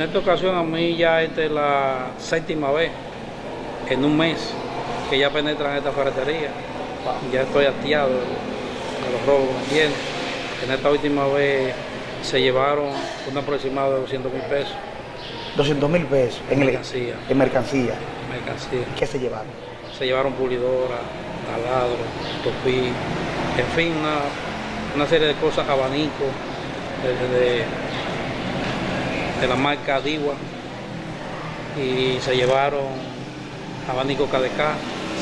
esta ocasión a mí ya esta es la séptima vez en un mes que ya penetran esta ferretería. Ya estoy hastiado de los robos, ¿me entiendes? En esta última vez se llevaron un aproximado de 200 mil pesos 200 mil pesos en, el- Mercancía. en mercancía. mercancía. ¿Qué se llevaron? Se llevaron pulidora, taladro, topí, en fin, una, una serie de cosas, abanicos, de, de- de la marca Diwa, y se llevaron abanico KDK,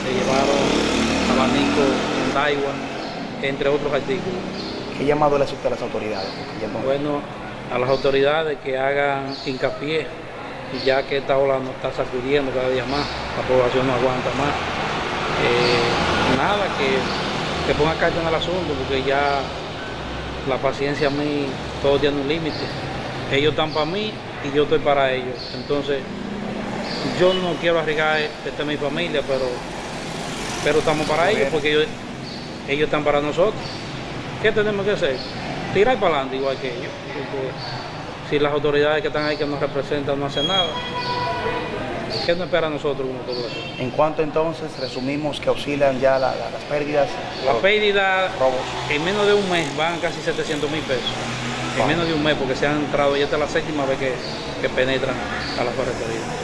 se llevaron abanico Daiwa, entre otros artículos. ¿Qué llamado le usted a las autoridades? Bueno, a las autoridades que hagan hincapié, ya que esta ola nos está sacudiendo cada día más, la población no aguanta más. Eh, nada, que, que ponga carta en el asunto, porque ya la paciencia a mí, todo tiene un límite. Ellos están para mí y yo estoy para ellos. Entonces, yo no quiero arriesgar, esta es mi familia, pero, pero estamos para ellos, porque ellos, ellos están para nosotros. ¿Qué tenemos que hacer? Tirar para adelante igual que ellos. Porque si las autoridades que están ahí que nos representan no hacen nada, ¿qué nos espera a nosotros como población? En cuanto entonces resumimos que oscilan ya la- la- las pérdidas, La los pérdida robos. en menos de un mes van casi 700 mil pesos. En menos de un mes, porque se han entrado, ya esta es la séptima vez que, que penetran a la ferretería.